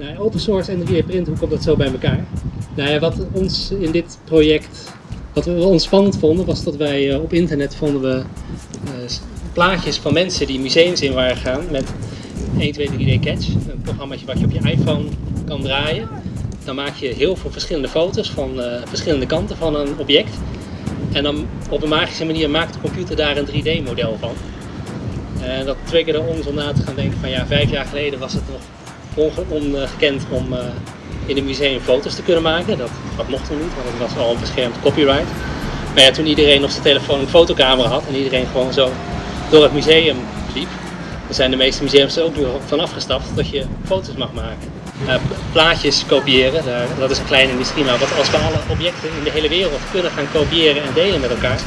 Nou, open source en 3D print, hoe komt dat zo bij elkaar? Nou ja, wat ons in dit project, wat we ons spannend vonden, was dat wij uh, op internet vonden we uh, plaatjes van mensen die museums in waren gegaan met 1, 2, 3D Catch. Een programmaatje wat je op je iPhone kan draaien. Dan maak je heel veel verschillende foto's van uh, verschillende kanten van een object. En dan op een magische manier maakt de computer daar een 3D model van. En dat triggerde ons om na te gaan denken van ja, vijf jaar geleden was het nog ongekend om uh, in een museum foto's te kunnen maken. Dat, dat mocht toen niet, want het was al een beschermd copyright. Maar ja, toen iedereen op zijn telefoon een fotocamera had en iedereen gewoon zo door het museum liep, dan zijn de meeste museums er ook nu van afgestapt dat je foto's mag maken. Uh, plaatjes kopiëren, daar, dat is een kleine industrie, maar wat als we alle objecten in de hele wereld kunnen gaan kopiëren en delen met elkaar,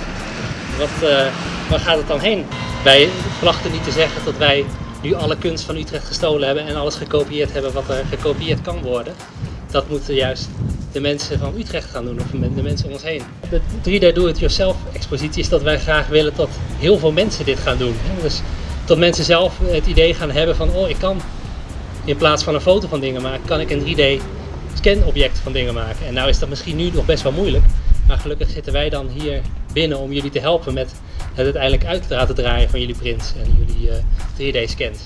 wat, uh, waar gaat het dan heen? Wij verwachten niet te zeggen dat wij nu alle kunst van Utrecht gestolen hebben en alles gekopieerd hebben wat er gekopieerd kan worden. Dat moeten juist de mensen van Utrecht gaan doen, of de mensen om ons heen. De 3D Do-It-Yourself expositie is dat wij graag willen dat heel veel mensen dit gaan doen. Dus dat mensen zelf het idee gaan hebben van, oh ik kan in plaats van een foto van dingen maken, kan ik een 3D scanobject van dingen maken. En nou is dat misschien nu nog best wel moeilijk, maar gelukkig zitten wij dan hier binnen om jullie te helpen met het uiteindelijk uit te laten draaien van jullie prints en jullie uh, 3D scans.